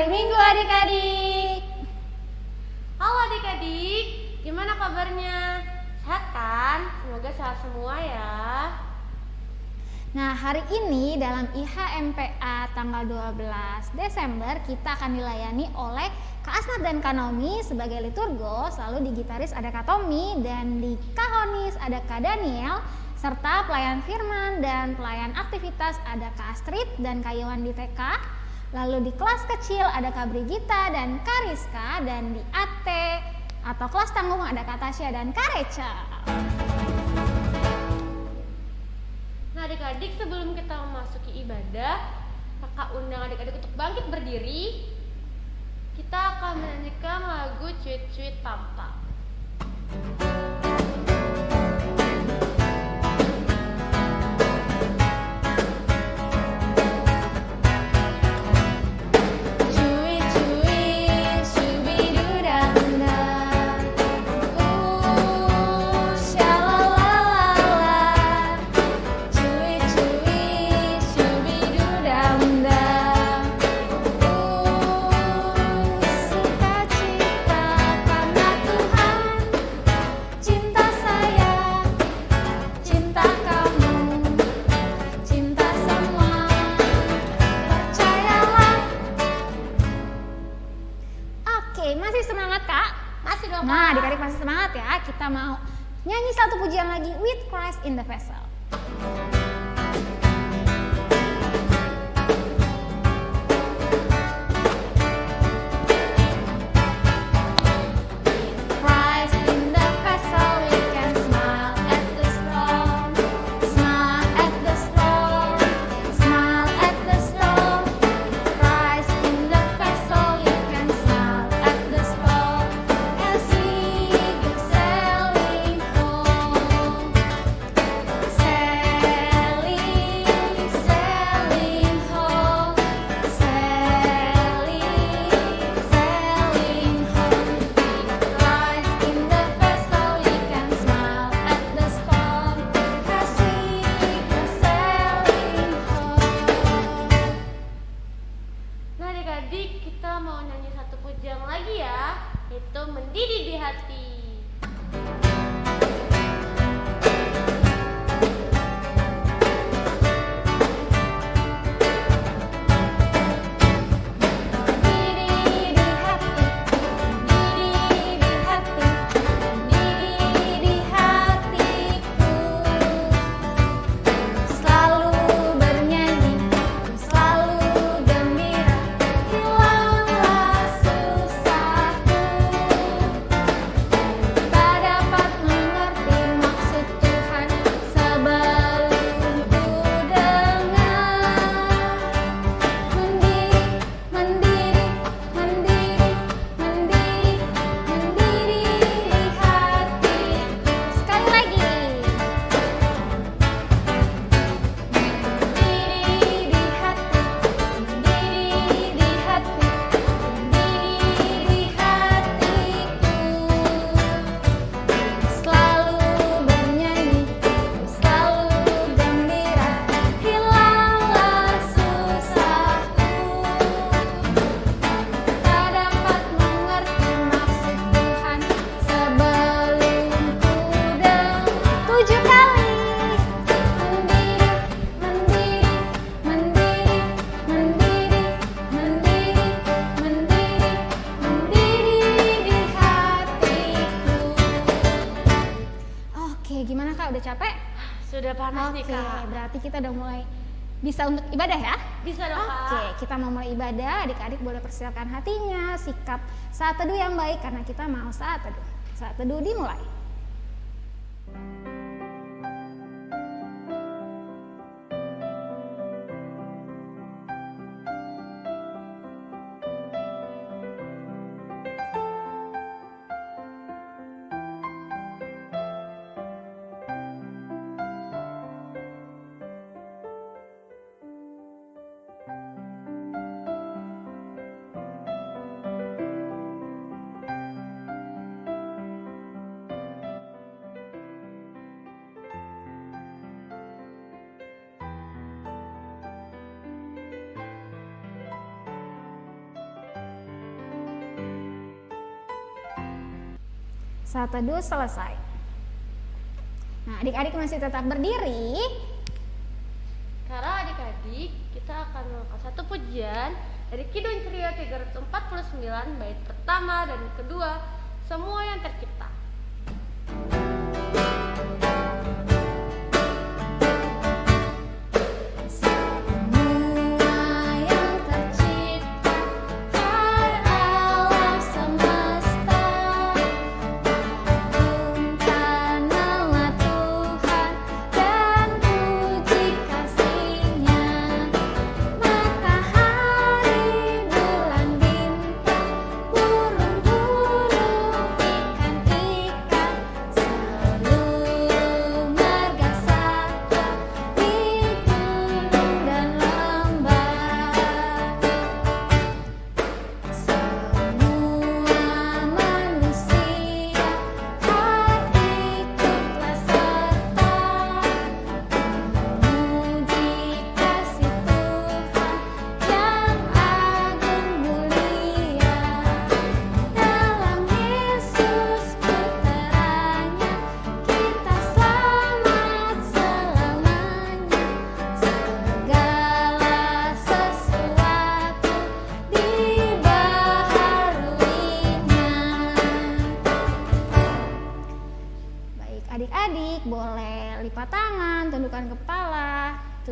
Hari Minggu adik-adik. Halo adik-adik, gimana kabarnya? Sehat kan? Semoga sehat semua ya. Nah, hari ini dalam IHMPA tanggal 12 Desember kita akan dilayani oleh Kak Asnat dan Kak Nomi sebagai liturgos, lalu di gitaris ada Kak Tommy dan di Kahonis ada Kak Daniel serta pelayan firman dan pelayan aktivitas ada Kak Astrid dan Kak Iwan di TK. Lalu di kelas kecil ada Kak Brigita dan Kak Rizka dan di AT atau kelas tanggung ada Kak Tasya dan Kak Reca. Nah adik-adik sebelum kita memasuki ibadah, kakak undang adik-adik untuk bangkit berdiri. Kita akan menyanyikan lagu Cuit-Cuit Tampak. Cuit ibadah ya? Bisa dong. Oke, kita mau mulai ibadah. Adik-adik boleh persiapkan hatinya, sikap saat teduh yang baik karena kita mau saat teduh. Saat teduh dimulai. Saat teduh selesai. Nah, adik-adik masih tetap berdiri. Sekarang adik-adik, kita akan melakukan satu pujian dari Kidung Ceria 349 bait pertama dan kedua, semua yang tercipta.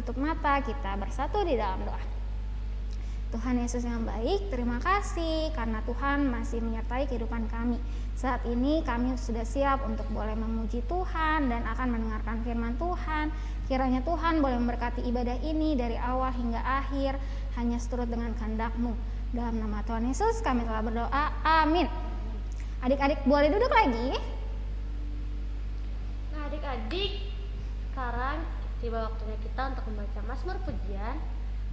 Tutup mata, kita bersatu di dalam doa. Tuhan Yesus yang baik, terima kasih karena Tuhan masih menyertai kehidupan kami. Saat ini kami sudah siap untuk boleh memuji Tuhan dan akan mendengarkan firman Tuhan. Kiranya Tuhan boleh memberkati ibadah ini dari awal hingga akhir, hanya seturut dengan kehendak-Mu. Dalam nama Tuhan Yesus kami telah berdoa, amin. Adik-adik boleh duduk lagi. Nah adik-adik, sekarang tiba waktunya kita untuk membaca Mazmur Pujian.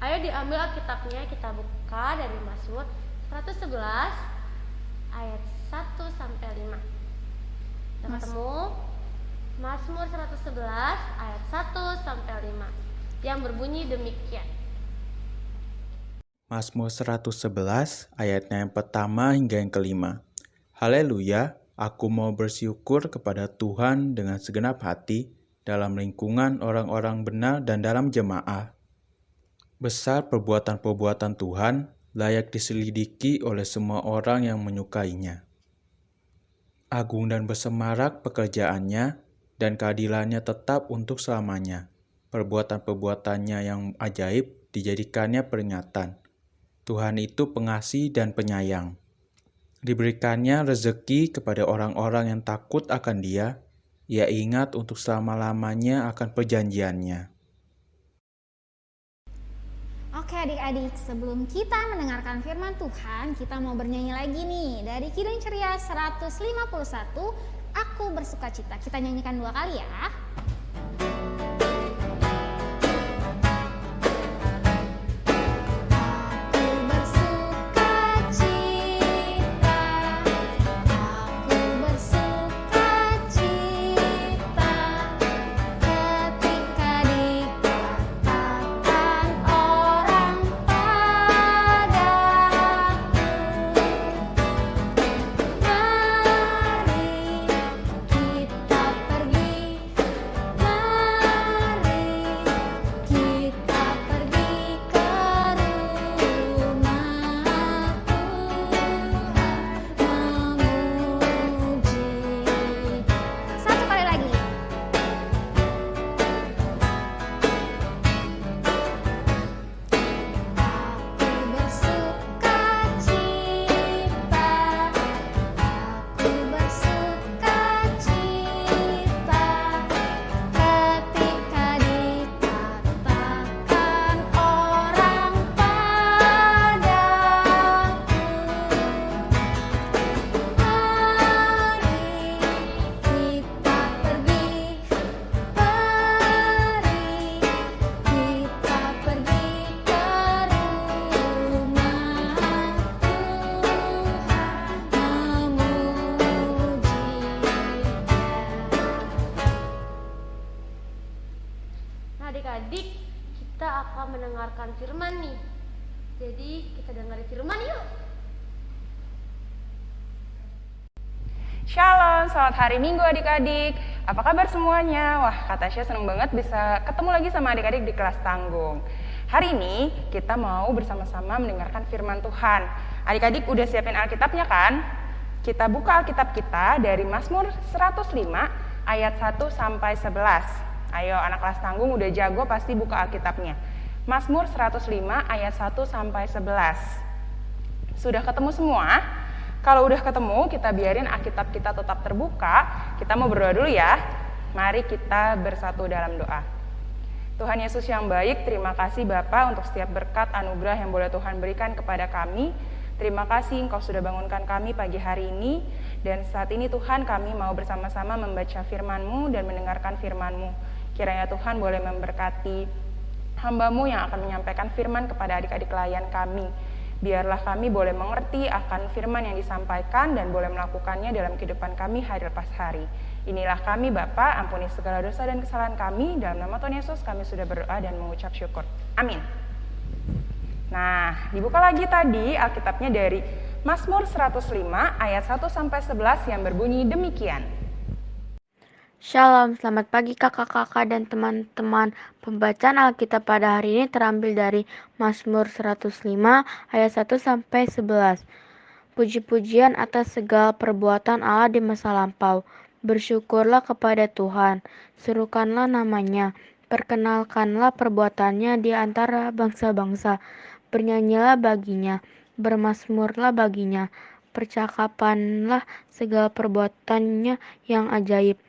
Ayo diambil Alkitabnya, kita buka dari Mazmur 111 ayat 1 sampai 5. Kita Mas. ketemu Mazmur 111 ayat 1 sampai 5 yang berbunyi demikian. Mazmur 111 ayatnya yang pertama hingga yang kelima. Haleluya, aku mau bersyukur kepada Tuhan dengan segenap hati dalam lingkungan orang-orang benar dan dalam jemaah. Besar perbuatan-perbuatan Tuhan layak diselidiki oleh semua orang yang menyukainya. Agung dan bersemarak pekerjaannya dan keadilannya tetap untuk selamanya. Perbuatan-perbuatannya yang ajaib dijadikannya peringatan. Tuhan itu pengasih dan penyayang. Diberikannya rezeki kepada orang-orang yang takut akan Dia ia ingat untuk selama-lamanya akan perjanjiannya. Oke adik-adik, sebelum kita mendengarkan firman Tuhan, kita mau bernyanyi lagi nih. Dari Kidung Ceria 151, Aku Bersuka Cita. Kita nyanyikan dua kali ya. adik-adik kita akan mendengarkan firman nih jadi kita dengar firman yuk Shalom, selamat hari Minggu adik-adik. Apa kabar semuanya? Wah, Kak Tasya seneng banget bisa ketemu lagi sama adik-adik di kelas tanggung. Hari ini kita mau bersama-sama mendengarkan firman Tuhan. Adik-adik udah siapin Alkitabnya kan? Kita buka Alkitab kita dari Mazmur 105 ayat 1 sampai 11. Ayo anak kelas tanggung udah jago pasti buka Alkitabnya. Mazmur 105 ayat 1 sampai 11. Sudah ketemu semua? Kalau udah ketemu, kita biarin Alkitab kita tetap terbuka. Kita mau berdoa dulu ya. Mari kita bersatu dalam doa. Tuhan Yesus yang baik, terima kasih Bapak untuk setiap berkat anugerah yang boleh Tuhan berikan kepada kami. Terima kasih Engkau sudah bangunkan kami pagi hari ini. Dan saat ini Tuhan kami mau bersama-sama membaca firman-Mu dan mendengarkan firman-Mu. Kiranya Tuhan boleh memberkati hambamu yang akan menyampaikan firman kepada adik-adik klien kami. Biarlah kami boleh mengerti akan firman yang disampaikan dan boleh melakukannya dalam kehidupan kami hari lepas hari. Inilah kami Bapa, ampuni segala dosa dan kesalahan kami. Dalam nama Tuhan Yesus kami sudah berdoa dan mengucap syukur. Amin. Nah, dibuka lagi tadi Alkitabnya dari Mazmur 105 ayat 1 sampai 11 yang berbunyi demikian. Shalom, selamat pagi kakak-kakak dan teman-teman. Pembacaan Alkitab pada hari ini terambil dari Mazmur 105 ayat 1 sampai 11. Puji-pujian atas segala perbuatan Allah di masa lampau. Bersyukurlah kepada Tuhan, serukanlah namanya, perkenalkanlah perbuatannya di antara bangsa-bangsa. Bernyanyilah baginya, bermasmurlah baginya, percakapanlah segala perbuatannya yang ajaib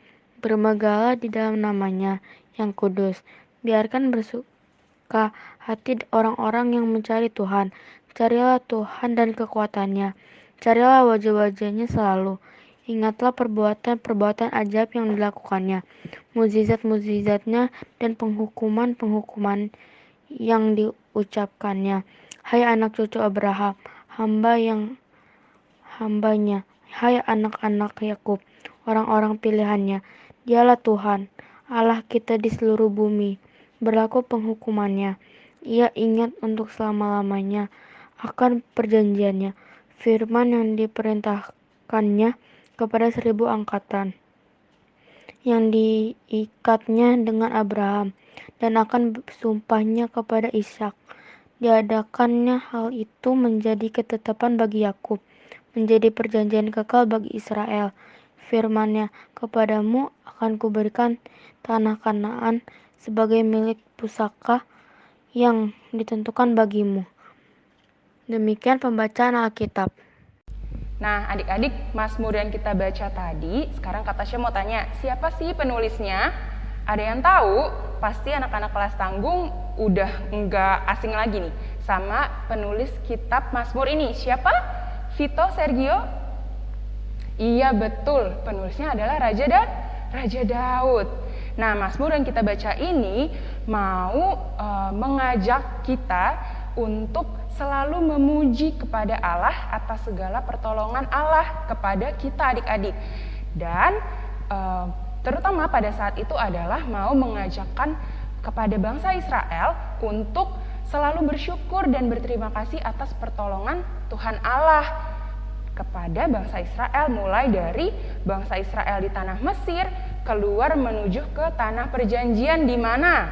bermegahlah di dalam namanya yang kudus. Biarkan bersuka hati orang-orang yang mencari Tuhan. Carilah Tuhan dan kekuatannya. Carilah wajah-wajahnya selalu. Ingatlah perbuatan-perbuatan ajaib yang dilakukannya, mukjizat-mukjizatnya dan penghukuman-penghukuman yang diucapkannya. Hai anak cucu Abraham, hamba yang hambanya, hai anak-anak Yakub, orang-orang pilihannya, Dialah Tuhan, Allah kita di seluruh bumi. Berlaku penghukumannya. Ia ingat untuk selama-lamanya akan perjanjiannya. Firman yang diperintahkannya kepada seribu angkatan yang diikatnya dengan Abraham dan akan sumpahnya kepada Ishak. Diadakannya hal itu menjadi ketetapan bagi Yakub, menjadi perjanjian kekal bagi Israel firmannya, kepadamu akan kuberikan tanah kanaan sebagai milik pusaka yang ditentukan bagimu. Demikian pembacaan Alkitab. Nah, adik-adik, Mazmur yang kita baca tadi, sekarang kata Tasya mau tanya, siapa sih penulisnya? Ada yang tahu? Pasti anak-anak kelas tanggung udah enggak asing lagi nih sama penulis kitab Mazmur ini. Siapa? Vito Sergio Iya betul, penulisnya adalah Raja da Raja Daud. Nah, Mazmur yang kita baca ini mau e, mengajak kita untuk selalu memuji kepada Allah atas segala pertolongan Allah kepada kita adik-adik. Dan e, terutama pada saat itu adalah mau mengajakkan kepada bangsa Israel untuk selalu bersyukur dan berterima kasih atas pertolongan Tuhan Allah kepada bangsa Israel mulai dari bangsa Israel di tanah Mesir keluar menuju ke tanah perjanjian di mana?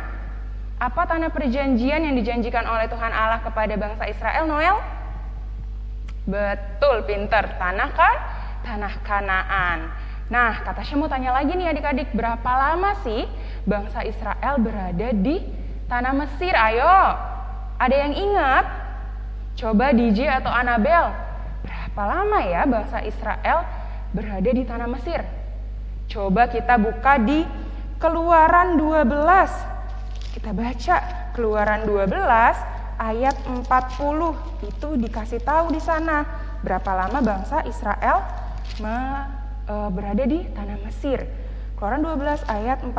Apa tanah perjanjian yang dijanjikan oleh Tuhan Allah kepada bangsa Israel Noel? Betul, pinter. Tanah kan? Tanah Kanaan. Nah, kata saya mau tanya lagi nih adik-adik, berapa lama sih bangsa Israel berada di tanah Mesir? Ayo, ada yang ingat? Coba DJ atau Anabel, Berapa lama ya bangsa Israel berada di tanah Mesir? Coba kita buka di Keluaran 12. Kita baca Keluaran 12 ayat 40. Itu dikasih tahu di sana berapa lama bangsa Israel e, berada di tanah Mesir. Keluaran 12 ayat 40.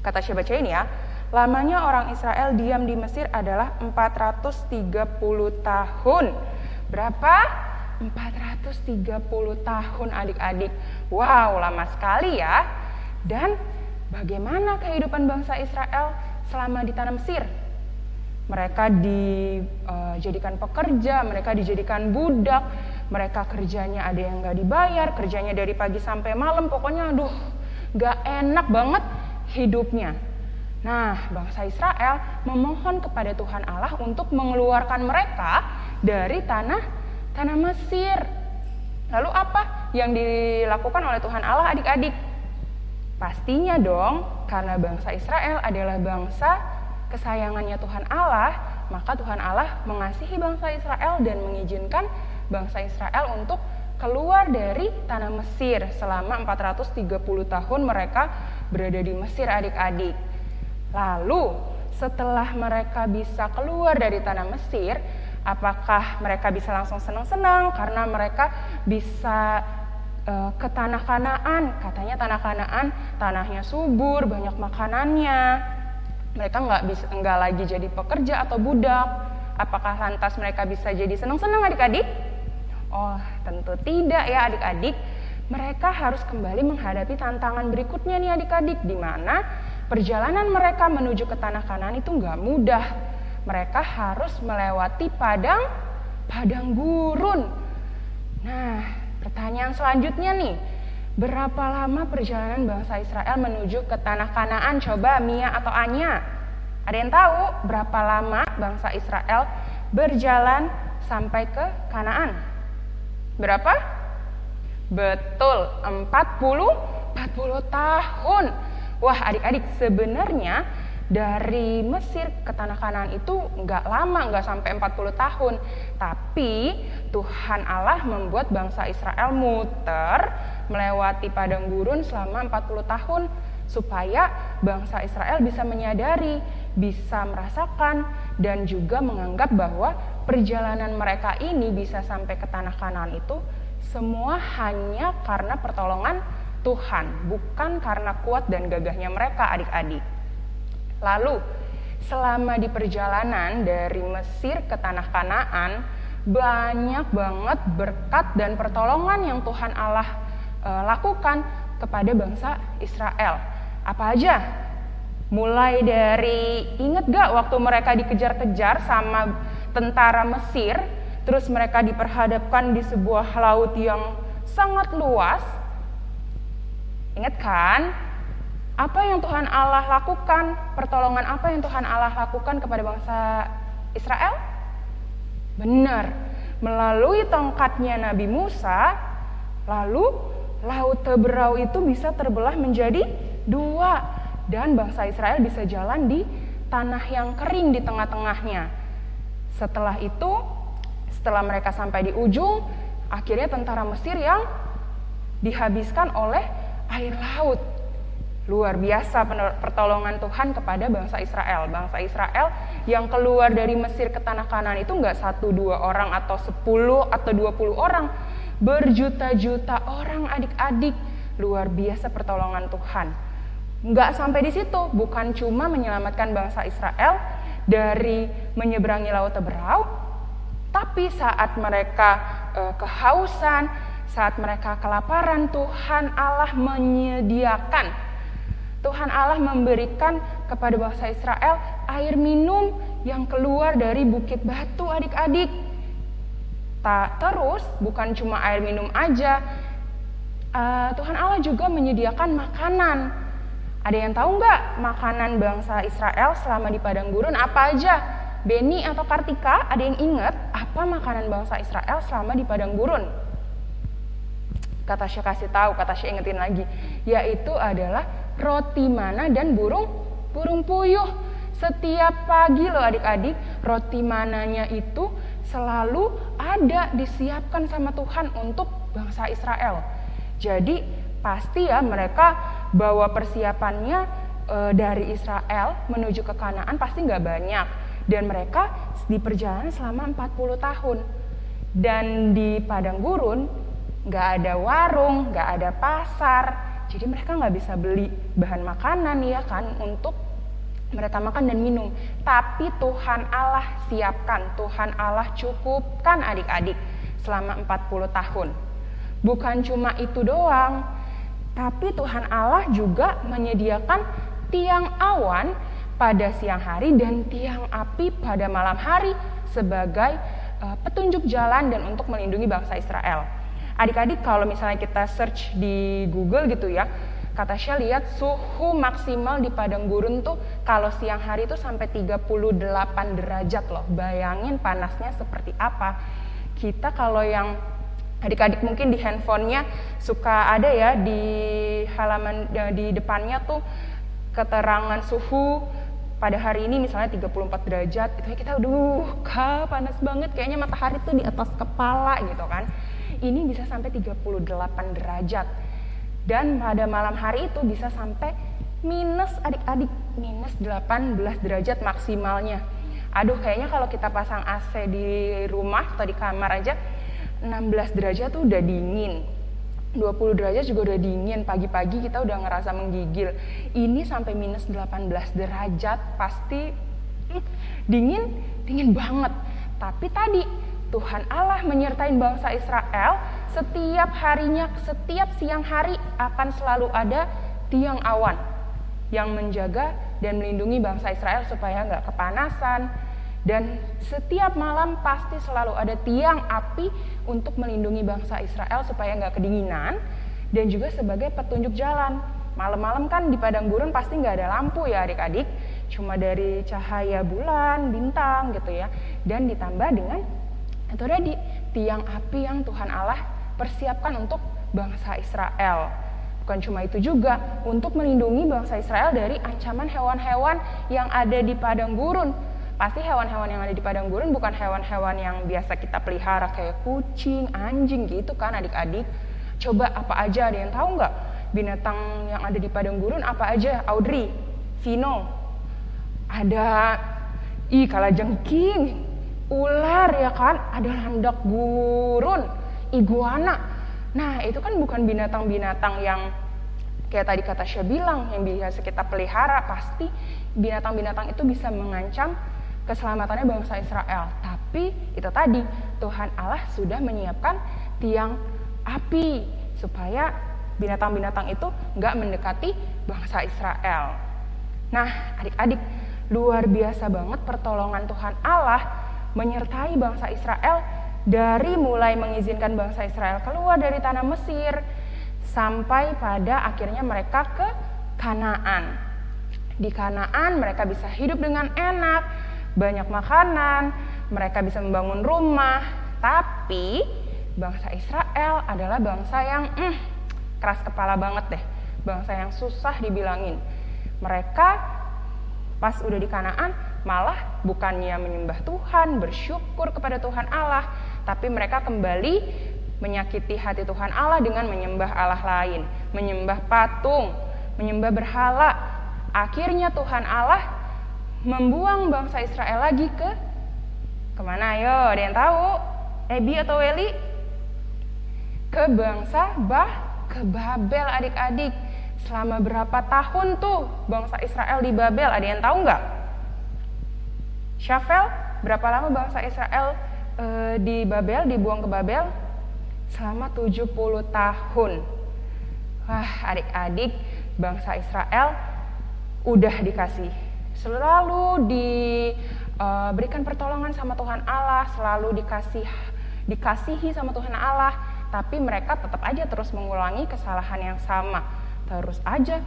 Kata saya baca ini ya. Lamanya orang Israel diam di Mesir adalah 430 tahun. Berapa? 430 tahun adik-adik. Wow, lama sekali ya. Dan bagaimana kehidupan bangsa Israel selama di tanah Mesir? Mereka dijadikan eh, pekerja, mereka dijadikan budak, mereka kerjanya ada yang nggak dibayar, kerjanya dari pagi sampai malam, pokoknya aduh nggak enak banget hidupnya. Nah, bangsa Israel memohon kepada Tuhan Allah untuk mengeluarkan mereka dari tanah tanah Mesir. Lalu apa yang dilakukan oleh Tuhan Allah adik-adik? Pastinya dong, karena bangsa Israel adalah bangsa kesayangannya Tuhan Allah, maka Tuhan Allah mengasihi bangsa Israel dan mengizinkan bangsa Israel untuk keluar dari tanah Mesir selama 430 tahun mereka berada di Mesir adik-adik. Lalu setelah mereka bisa keluar dari tanah Mesir, apakah mereka bisa langsung senang-senang karena mereka bisa uh, ke tanah Kanaan? Katanya tanah Kanaan tanahnya subur, banyak makanannya. Mereka nggak bisa nggak lagi jadi pekerja atau budak. Apakah lantas mereka bisa jadi senang-senang adik-adik? Oh, tentu tidak ya adik-adik. Mereka harus kembali menghadapi tantangan berikutnya nih adik-adik, di mana perjalanan mereka menuju ke tanah kanan itu nggak mudah. Mereka harus melewati padang padang gurun. Nah, pertanyaan selanjutnya nih, berapa lama perjalanan bangsa Israel menuju ke tanah Kanaan? Coba Mia atau Anya. Ada yang tahu berapa lama bangsa Israel berjalan sampai ke Kanaan? Berapa? Betul, 40 40 tahun. Wah, adik-adik, sebenarnya dari Mesir ke tanah Kanaan itu nggak lama, nggak sampai 40 tahun. Tapi Tuhan Allah membuat bangsa Israel muter melewati padang gurun selama 40 tahun supaya bangsa Israel bisa menyadari, bisa merasakan dan juga menganggap bahwa perjalanan mereka ini bisa sampai ke tanah Kanaan itu semua hanya karena pertolongan Tuhan, bukan karena kuat dan gagahnya mereka adik-adik. Lalu, selama di perjalanan dari Mesir ke tanah Kanaan, banyak banget berkat dan pertolongan yang Tuhan Allah e, lakukan kepada bangsa Israel. Apa aja? Mulai dari inget gak waktu mereka dikejar-kejar sama tentara Mesir, terus mereka diperhadapkan di sebuah laut yang sangat luas. Ingat kan? Apa yang Tuhan Allah lakukan? Pertolongan apa yang Tuhan Allah lakukan kepada bangsa Israel? Benar, melalui tongkatnya Nabi Musa, lalu laut Teberau itu bisa terbelah menjadi dua dan bangsa Israel bisa jalan di tanah yang kering di tengah-tengahnya. Setelah itu, setelah mereka sampai di ujung, akhirnya tentara Mesir yang dihabiskan oleh air laut. Luar biasa pertolongan Tuhan kepada bangsa Israel. Bangsa Israel yang keluar dari Mesir ke tanah kanan itu nggak satu dua orang atau sepuluh atau dua puluh orang. Berjuta-juta orang adik-adik. Luar biasa pertolongan Tuhan. Nggak sampai di situ, bukan cuma menyelamatkan bangsa Israel dari menyeberangi Laut Teberau, tapi saat mereka e, kehausan, saat mereka kelaparan, Tuhan Allah menyediakan Tuhan Allah memberikan kepada bangsa Israel air minum yang keluar dari bukit batu adik-adik. Tak terus bukan cuma air minum aja, uh, Tuhan Allah juga menyediakan makanan. Ada yang tahu nggak makanan bangsa Israel selama di padang gurun apa aja? Beni atau Kartika, ada yang ingat apa makanan bangsa Israel selama di padang gurun? Kata Syekh kasih tahu, kata Syekh ingetin lagi, yaitu adalah roti mana dan burung burung puyuh. Setiap pagi loh adik-adik, roti mananya itu selalu ada disiapkan sama Tuhan untuk bangsa Israel. Jadi pasti ya mereka bawa persiapannya e, dari Israel menuju ke Kanaan pasti nggak banyak dan mereka di perjalanan selama 40 tahun dan di padang gurun nggak ada warung, nggak ada pasar, jadi mereka nggak bisa beli bahan makanan ya kan untuk mereka makan dan minum. Tapi Tuhan Allah siapkan, Tuhan Allah cukupkan adik-adik selama 40 tahun. Bukan cuma itu doang, tapi Tuhan Allah juga menyediakan tiang awan pada siang hari dan tiang api pada malam hari sebagai uh, petunjuk jalan dan untuk melindungi bangsa Israel. Adik-adik kalau misalnya kita search di Google gitu ya, kata Syah lihat suhu maksimal di padang gurun tuh kalau siang hari itu sampai 38 derajat loh. Bayangin panasnya seperti apa. Kita kalau yang adik-adik mungkin di handphonenya suka ada ya di halaman di depannya tuh keterangan suhu pada hari ini misalnya 34 derajat itu kita aduh kak panas banget kayaknya matahari tuh di atas kepala gitu kan ini bisa sampai 38 derajat. Dan pada malam hari itu bisa sampai minus adik-adik minus 18 derajat maksimalnya. Aduh kayaknya kalau kita pasang AC di rumah atau di kamar aja 16 derajat tuh udah dingin. 20 derajat juga udah dingin. Pagi-pagi kita udah ngerasa menggigil. Ini sampai minus 18 derajat pasti hmm, dingin dingin banget. Tapi tadi Tuhan Allah menyertai bangsa Israel setiap harinya setiap siang hari akan selalu ada tiang awan yang menjaga dan melindungi bangsa Israel supaya nggak kepanasan dan setiap malam pasti selalu ada tiang api untuk melindungi bangsa Israel supaya nggak kedinginan dan juga sebagai petunjuk jalan. Malam-malam kan di padang gurun pasti nggak ada lampu ya adik-adik, cuma dari cahaya bulan, bintang gitu ya. Dan ditambah dengan itu tadi tiang api yang Tuhan Allah persiapkan untuk bangsa Israel. Bukan cuma itu juga, untuk melindungi bangsa Israel dari ancaman hewan-hewan yang ada di padang gurun pasti hewan-hewan yang ada di padang gurun bukan hewan-hewan yang biasa kita pelihara kayak kucing, anjing gitu kan adik-adik. Coba apa aja ada yang tahu nggak binatang yang ada di padang gurun apa aja? Audrey, Vino, ada ih jengking, ular ya kan, ada landak gurun, iguana. Nah itu kan bukan binatang-binatang yang kayak tadi kata Syah bilang yang biasa kita pelihara pasti binatang-binatang itu bisa mengancam keselamatannya bangsa Israel. Tapi itu tadi Tuhan Allah sudah menyiapkan tiang api supaya binatang-binatang itu nggak mendekati bangsa Israel. Nah, adik-adik, luar biasa banget pertolongan Tuhan Allah menyertai bangsa Israel dari mulai mengizinkan bangsa Israel keluar dari tanah Mesir sampai pada akhirnya mereka ke Kanaan. Di Kanaan mereka bisa hidup dengan enak, banyak makanan, mereka bisa membangun rumah, tapi bangsa Israel adalah bangsa yang mm, keras kepala banget deh, bangsa yang susah dibilangin. Mereka pas udah di Kanaan malah bukannya menyembah Tuhan, bersyukur kepada Tuhan Allah, tapi mereka kembali menyakiti hati Tuhan Allah dengan menyembah Allah lain, menyembah patung, menyembah berhala. Akhirnya Tuhan Allah membuang bangsa Israel lagi ke ke mana? Ayo ada yang tahu? Ebi atau Weli ke bangsa Bah ke Babel adik-adik. Selama berapa tahun tuh bangsa Israel di Babel? Ada yang tahu nggak Syafel berapa lama bangsa Israel e, di Babel dibuang ke Babel? Selama 70 tahun. Wah adik-adik bangsa Israel udah dikasih. Selalu diberikan eh, pertolongan sama Tuhan Allah, selalu dikasih dikasihi sama Tuhan Allah, tapi mereka tetap aja terus mengulangi kesalahan yang sama, terus aja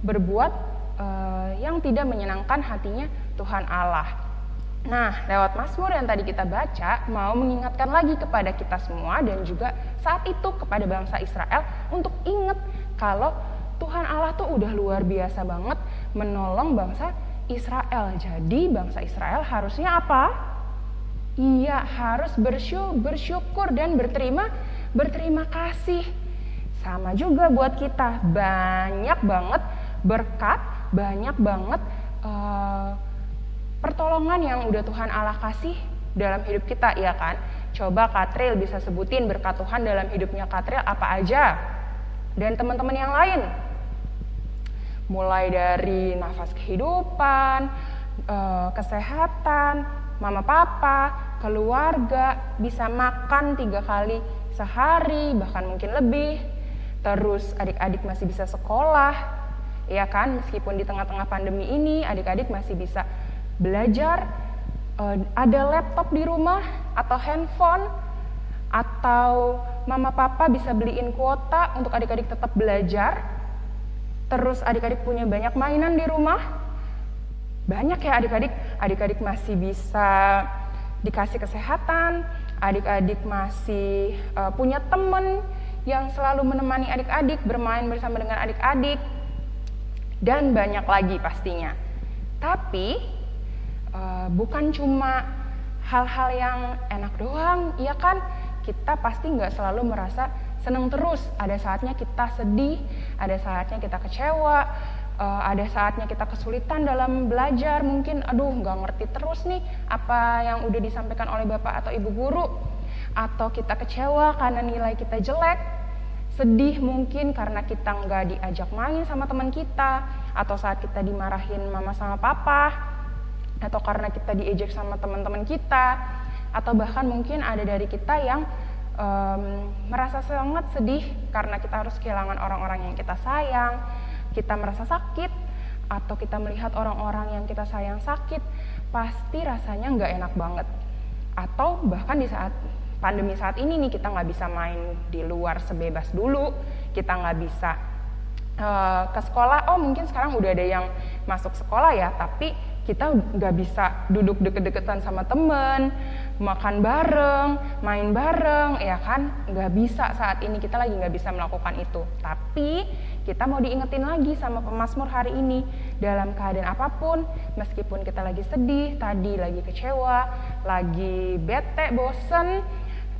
berbuat uh, yang tidak menyenangkan hatinya Tuhan Allah. Nah, lewat Mazmur yang tadi kita baca, mau mengingatkan lagi kepada kita semua dan juga saat itu kepada bangsa Israel untuk ingat kalau Tuhan Allah tuh udah luar biasa banget menolong bangsa Israel. Jadi bangsa Israel harusnya apa? Iya, harus bersyukur dan berterima berterima kasih. Sama juga buat kita, banyak banget berkat, banyak banget uh, pertolongan yang udah Tuhan Allah kasih dalam hidup kita, ya kan? Coba Katril bisa sebutin berkat Tuhan dalam hidupnya Katril apa aja? Dan teman-teman yang lain, mulai dari nafas kehidupan, eh, kesehatan, mama papa, keluarga, bisa makan tiga kali sehari, bahkan mungkin lebih. Terus adik-adik masih bisa sekolah, ya kan? Meskipun di tengah-tengah pandemi ini, adik-adik masih bisa belajar uh, ada laptop di rumah atau handphone atau mama papa bisa beliin kuota untuk adik-adik tetap belajar. Terus adik-adik punya banyak mainan di rumah. Banyak ya adik-adik, adik-adik masih bisa dikasih kesehatan, adik-adik masih uh, punya temen yang selalu menemani adik-adik, bermain bersama dengan adik-adik, dan banyak lagi pastinya. Tapi uh, bukan cuma hal-hal yang enak doang, iya kan? Kita pasti nggak selalu merasa senang terus. Ada saatnya kita sedih, ada saatnya kita kecewa, uh, ada saatnya kita kesulitan dalam belajar. Mungkin, aduh, nggak ngerti terus nih apa yang udah disampaikan oleh bapak atau ibu guru, atau kita kecewa karena nilai kita jelek sedih mungkin karena kita nggak diajak main sama teman kita atau saat kita dimarahin mama sama papa atau karena kita diejek sama teman-teman kita atau bahkan mungkin ada dari kita yang um, merasa sangat sedih karena kita harus kehilangan orang-orang yang kita sayang kita merasa sakit atau kita melihat orang-orang yang kita sayang sakit pasti rasanya nggak enak banget atau bahkan di saat pandemi saat ini nih kita nggak bisa main di luar sebebas dulu, kita nggak bisa uh, ke sekolah. Oh mungkin sekarang udah ada yang masuk sekolah ya, tapi kita nggak bisa duduk deket-deketan sama temen, makan bareng, main bareng, ya kan? Nggak bisa saat ini kita lagi nggak bisa melakukan itu. Tapi kita mau diingetin lagi sama pemazmur hari ini dalam keadaan apa pun, meskipun kita lagi sedih, tadi lagi kecewa, lagi bete, bosen,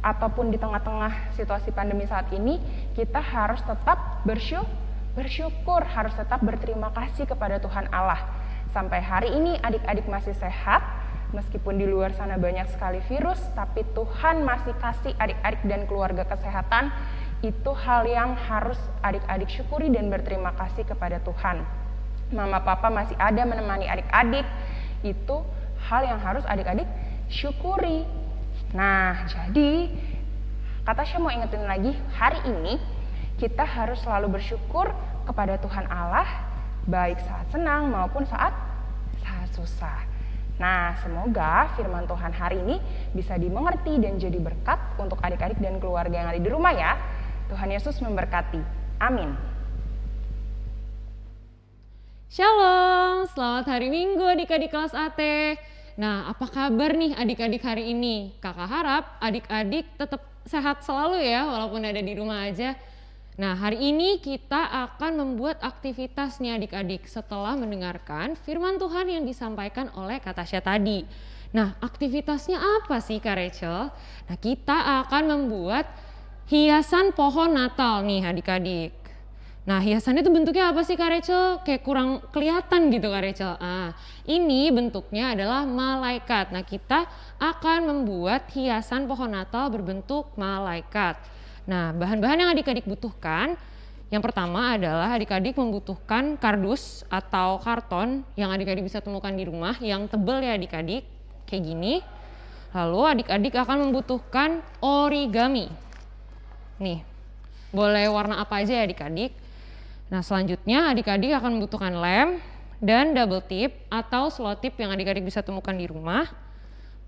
ataupun di tengah-tengah situasi pandemi saat ini, kita harus tetap bersyukur, bersyukur, harus tetap berterima kasih kepada Tuhan Allah. Sampai hari ini adik-adik masih sehat, meskipun di luar sana banyak sekali virus, tapi Tuhan masih kasih adik-adik dan keluarga kesehatan. Itu hal yang harus adik-adik syukuri dan berterima kasih kepada Tuhan. Mama papa masih ada menemani adik-adik, itu hal yang harus adik-adik syukuri Nah, jadi kata saya mau ingetin lagi, hari ini kita harus selalu bersyukur kepada Tuhan Allah, baik saat senang maupun saat susah. Nah, semoga firman Tuhan hari ini bisa dimengerti dan jadi berkat untuk adik-adik dan keluarga yang ada di rumah ya. Tuhan Yesus memberkati. Amin. Shalom, selamat hari Minggu adik-adik kelas AT. Nah, apa kabar nih adik-adik hari ini? Kakak harap adik-adik tetap sehat selalu ya, walaupun ada di rumah aja. Nah, hari ini kita akan membuat aktivitas nih adik-adik setelah mendengarkan firman Tuhan yang disampaikan oleh Kak Tasya tadi. Nah, aktivitasnya apa sih Kak Rachel? Nah, kita akan membuat hiasan pohon Natal nih adik-adik. Nah hiasannya itu bentuknya apa sih Kak Rachel? Kayak kurang kelihatan gitu Kak Rachel. Ah, ini bentuknya adalah malaikat. Nah kita akan membuat hiasan pohon Natal berbentuk malaikat. Nah bahan-bahan yang adik-adik butuhkan yang pertama adalah adik-adik membutuhkan kardus atau karton yang adik-adik bisa temukan di rumah yang tebel ya adik-adik kayak gini. Lalu adik-adik akan membutuhkan origami. Nih, boleh warna apa aja ya adik-adik. Nah selanjutnya adik-adik akan membutuhkan lem dan double tip atau slow tip yang adik-adik bisa temukan di rumah.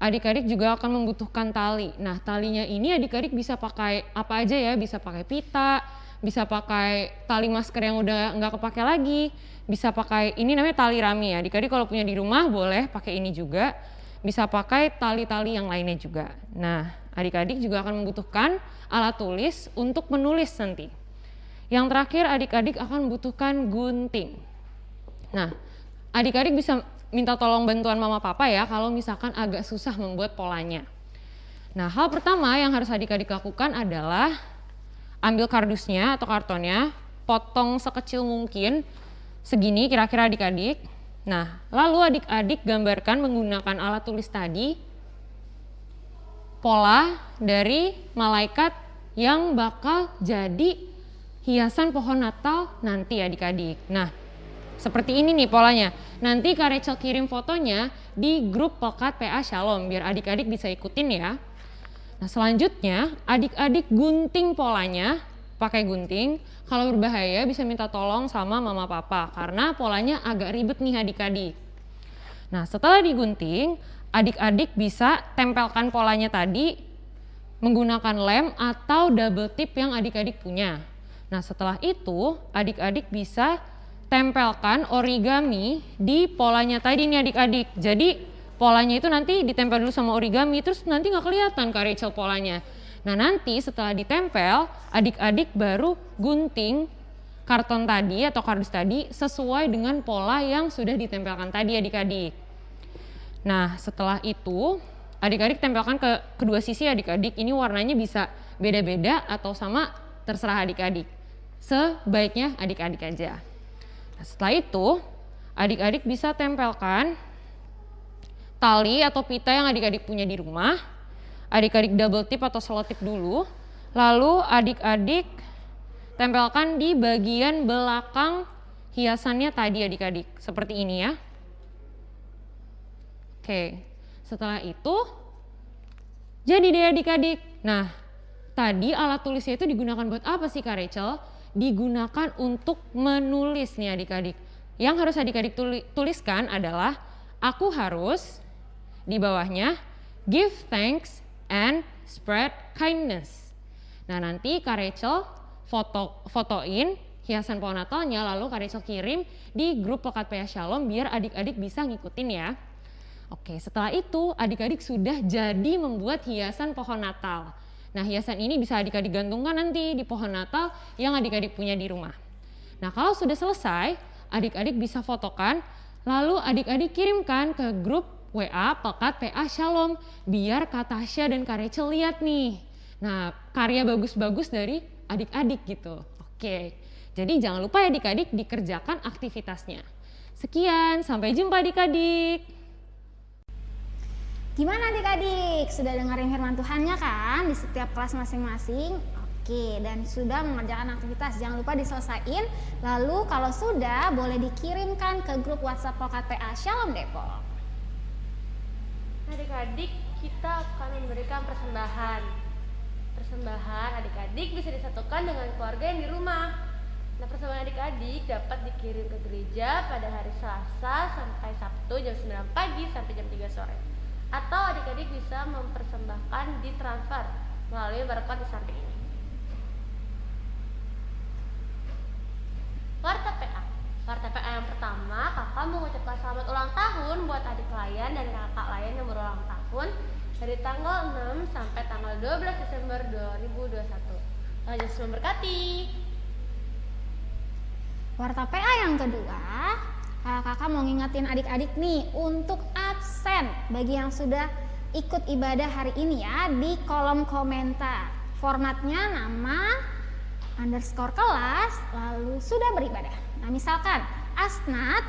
Adik-adik juga akan membutuhkan tali. Nah talinya ini adik-adik bisa pakai apa aja ya, bisa pakai pita, bisa pakai tali masker yang udah nggak kepake lagi, bisa pakai ini namanya tali rami ya. Adik-adik kalau punya di rumah boleh pakai ini juga, bisa pakai tali-tali yang lainnya juga. Nah adik-adik juga akan membutuhkan alat tulis untuk menulis nanti. Yang terakhir adik-adik akan membutuhkan gunting. Nah, adik-adik bisa minta tolong bantuan mama papa ya kalau misalkan agak susah membuat polanya. Nah, hal pertama yang harus adik-adik lakukan adalah ambil kardusnya atau kartonnya, potong sekecil mungkin, segini kira-kira adik-adik. Nah, lalu adik-adik gambarkan menggunakan alat tulis tadi pola dari malaikat yang bakal jadi hiasan pohon Natal nanti adik-adik. Nah, seperti ini nih polanya. Nanti Kak Rachel kirim fotonya di grup Pekat PA Shalom biar adik-adik bisa ikutin ya. Nah selanjutnya adik-adik gunting polanya pakai gunting. Kalau berbahaya bisa minta tolong sama mama papa karena polanya agak ribet nih adik-adik. Nah setelah digunting adik-adik bisa tempelkan polanya tadi menggunakan lem atau double tip yang adik-adik punya. Nah setelah itu adik-adik bisa tempelkan origami di polanya tadi nih adik-adik. Jadi polanya itu nanti ditempel dulu sama origami terus nanti nggak kelihatan Kak Rachel polanya. Nah nanti setelah ditempel adik-adik baru gunting karton tadi atau kardus tadi sesuai dengan pola yang sudah ditempelkan tadi adik-adik. Nah setelah itu adik-adik tempelkan ke kedua sisi adik-adik ini warnanya bisa beda-beda atau sama terserah adik-adik sebaiknya adik-adik aja setelah itu adik-adik bisa tempelkan tali atau pita yang adik-adik punya di rumah adik-adik double tip atau selotip dulu lalu adik-adik tempelkan di bagian belakang hiasannya tadi adik-adik seperti ini ya oke setelah itu, jadi deh adik-adik. Nah, tadi alat tulisnya itu digunakan buat apa sih Kak Rachel? Digunakan untuk menulis nih adik-adik. Yang harus adik-adik tuliskan adalah aku harus di bawahnya give thanks and spread kindness. Nah nanti Kak Rachel foto fotoin hiasan pohon Natalnya lalu Kak Rachel kirim di grup Pekat PA Shalom biar adik-adik bisa ngikutin ya. Oke, setelah itu adik-adik sudah jadi membuat hiasan pohon Natal. Nah, hiasan ini bisa adik-adik gantungkan nanti di pohon Natal yang adik-adik punya di rumah. Nah, kalau sudah selesai, adik-adik bisa fotokan, lalu adik-adik kirimkan ke grup WA Pekat PA Shalom, biar Kak Tasya dan Kak Rachel lihat nih. Nah, karya bagus-bagus dari adik-adik gitu. Oke, jadi jangan lupa ya adik-adik dikerjakan aktivitasnya. Sekian, sampai jumpa adik-adik. Gimana adik-adik? Sudah dengerin firman Tuhannya kan di setiap kelas masing-masing? Oke, dan sudah mengerjakan aktivitas. Jangan lupa diselesaikan. Lalu kalau sudah, boleh dikirimkan ke grup WhatsApp PA Shalom Depok. Adik-adik, kita akan memberikan persembahan. Persembahan adik-adik bisa disatukan dengan keluarga yang di rumah. Nah, persembahan adik-adik dapat dikirim ke gereja pada hari Selasa sampai Sabtu jam 9 pagi sampai jam 3 sore atau adik-adik bisa mempersembahkan di transfer melalui barcode di samping ini. Warta PA Warta PA yang pertama, kakak mengucapkan selamat ulang tahun buat adik layan dan kakak layan yang berulang tahun dari tanggal 6 sampai tanggal 12 Desember 2021. Tuhan Yesus memberkati. Warta PA yang kedua, kakak mau ngingetin adik-adik nih untuk absen bagi yang sudah ikut ibadah hari ini ya di kolom komentar. Formatnya nama, underscore kelas, lalu sudah beribadah. Nah misalkan Asnat,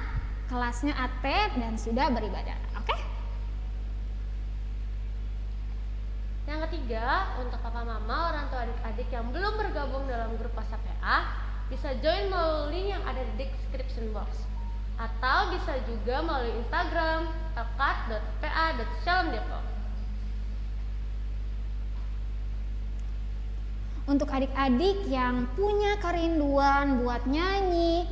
kelasnya AT dan sudah beribadah. Oke? Yang ketiga, untuk papa mama, orang tua adik-adik yang belum bergabung dalam grup WhatsApp PA, bisa join melalui link yang ada di description box atau bisa juga melalui Instagram tekat.pa.shalomdepok. Untuk adik-adik yang punya kerinduan buat nyanyi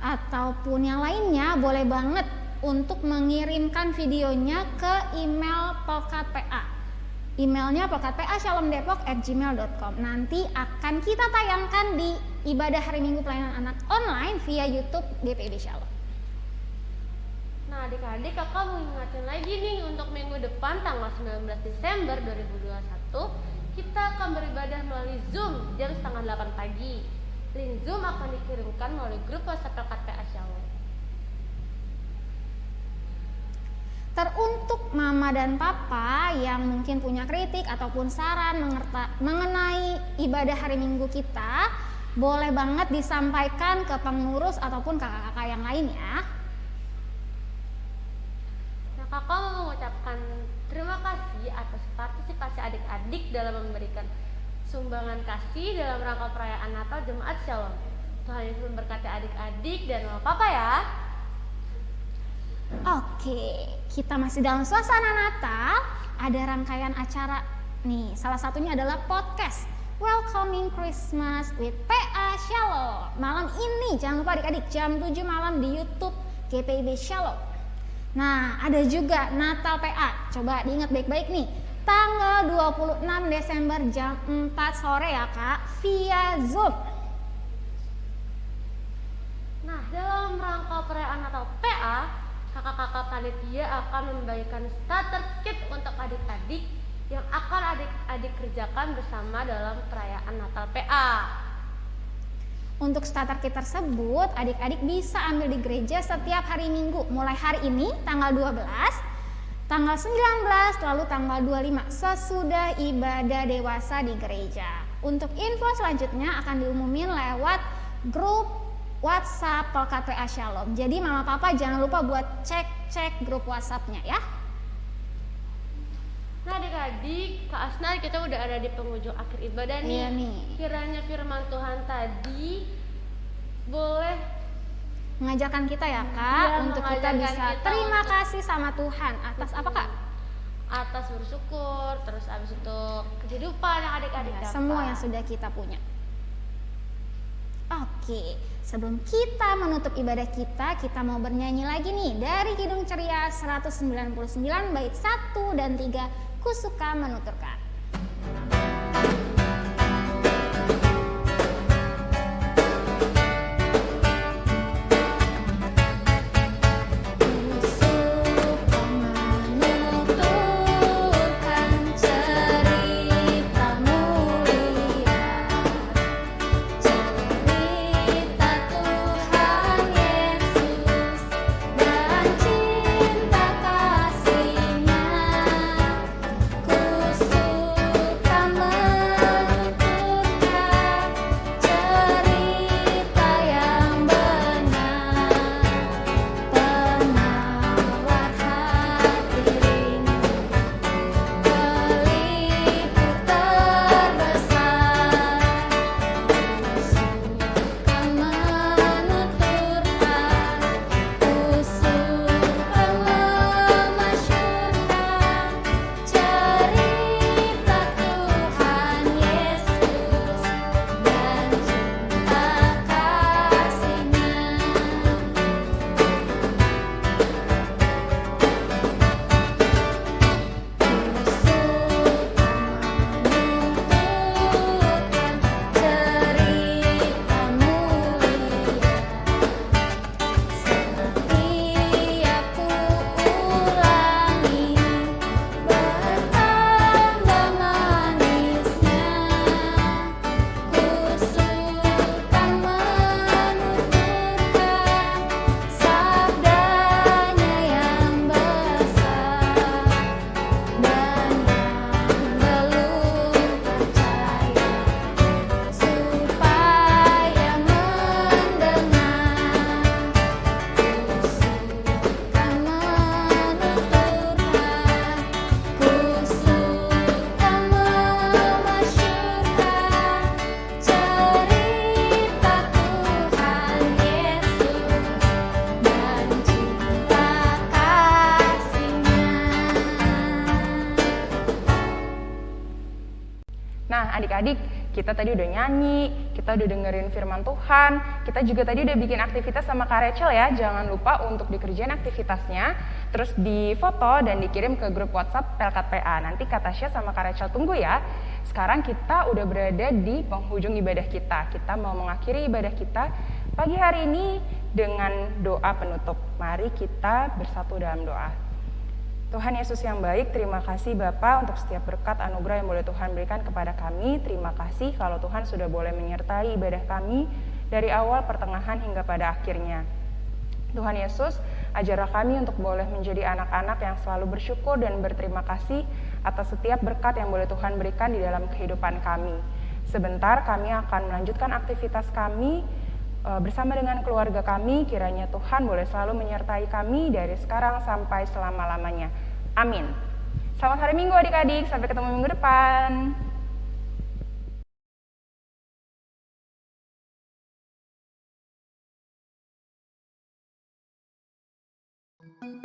ataupun yang lainnya boleh banget untuk mengirimkan videonya ke email Pokat PA. Emailnya pokatpa@shalomdepok@gmail.com. Nanti akan kita tayangkan di ibadah hari Minggu pelayanan anak online via YouTube GPIB Shalom. Nah adik-adik kakak mau ingatin lagi nih untuk minggu depan tanggal 19 Desember 2021 kita akan beribadah melalui Zoom jam setengah 8 pagi. Link Zoom akan dikirimkan melalui grup WhatsApp PA Shalom. Teruntuk mama dan papa yang mungkin punya kritik ataupun saran mengenai ibadah hari Minggu kita, boleh banget disampaikan ke pengurus ataupun kakak-kakak yang lain ya kasih atas partisipasi adik-adik dalam memberikan sumbangan kasih dalam rangka perayaan Natal Jemaat Shalom. Tuhan Yesus memberkati adik-adik dan mama papa ya. Oke, kita masih dalam suasana Natal. Ada rangkaian acara nih. Salah satunya adalah podcast Welcoming Christmas with PA Shalom. Malam ini jangan lupa adik-adik jam 7 malam di YouTube GPIB Shalom. Nah, ada juga Natal PA. Coba diingat baik-baik nih. Tanggal 26 Desember jam 4 sore ya Kak, via Zoom. Nah, dalam rangka perayaan Natal PA, kakak-kakak panitia akan membagikan starter kit untuk adik-adik yang akan adik-adik kerjakan bersama dalam perayaan Natal PA. Untuk starter kit tersebut, adik-adik bisa ambil di gereja setiap hari Minggu, mulai hari ini tanggal 12, tanggal 19, lalu tanggal 25 sesudah ibadah dewasa di gereja. Untuk info selanjutnya akan diumumin lewat grup WhatsApp Pelkat PA Shalom. Jadi mama papa jangan lupa buat cek-cek grup WhatsAppnya ya. Adik-adik, Kak Asnar kita udah ada di penghujung akhir ibadah nih. Iya nih. Kiranya firman Tuhan tadi boleh Mengajarkan kita ya kak Iya, untuk kita bisa kita terima untuk- kasih sama Tuhan atas apa kak? atas bersyukur, terus abis itu kehidupan yang adik-adik Ya, dapat. semua yang sudah kita punya. Oke, sebelum kita menutup ibadah kita, kita mau bernyanyi lagi nih dari Kidung Ceria 199 bait 1 dan 3 Kusuka menuturkan. Kita tadi udah nyanyi, kita udah dengerin firman Tuhan, kita juga tadi udah bikin aktivitas sama Kak Rachel ya. Jangan lupa untuk dikerjain aktivitasnya, terus difoto dan dikirim ke grup WhatsApp Pelkat PA. Nanti Kak Tasya sama Kak Rachel tunggu ya. Sekarang kita udah berada di penghujung ibadah kita. Kita mau mengakhiri ibadah kita pagi hari ini dengan doa penutup. Mari kita bersatu dalam doa. Tuhan Yesus yang baik, terima kasih Bapa untuk setiap berkat anugerah yang boleh Tuhan berikan kepada kami. Terima kasih kalau Tuhan sudah boleh menyertai ibadah kami dari awal, pertengahan, hingga pada akhirnya. Tuhan Yesus, ajarlah kami untuk boleh menjadi anak-anak yang selalu bersyukur dan berterima kasih atas setiap berkat yang boleh Tuhan berikan di dalam kehidupan kami. Sebentar kami akan melanjutkan aktivitas kami bersama dengan keluarga kami. Kiranya Tuhan boleh selalu menyertai kami dari sekarang sampai selama-lamanya. Amin. Selamat hari Minggu adik-adik, sampai ketemu minggu depan. Thank